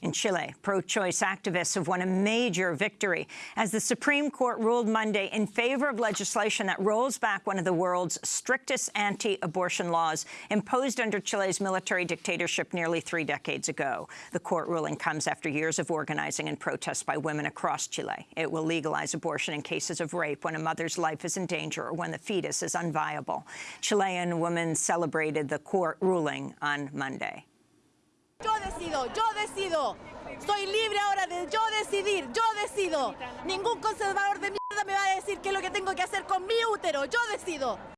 In Chile, pro-choice activists have won a major victory as the Supreme Court ruled Monday in favor of legislation that rolls back one of the world's strictest anti-abortion laws imposed under Chile's military dictatorship nearly three decades ago. The court ruling comes after years of organizing and protests by women across Chile. It will legalize abortion in cases of rape when a mother's life is in danger or when the fetus is unviable. Chilean women celebrated the court ruling on Monday. Yo decido, yo decido. Soy libre ahora de yo decidir, yo decido. Ningún conservador de mierda me va a decir qué es lo que tengo que hacer con mi útero. Yo decido.